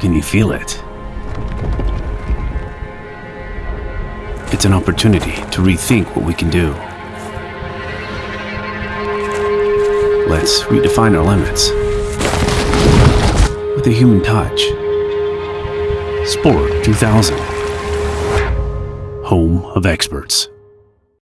Can you feel it? It's an opportunity to rethink what we can do. Let's redefine our limits with a human touch. Sport 2000, home of experts.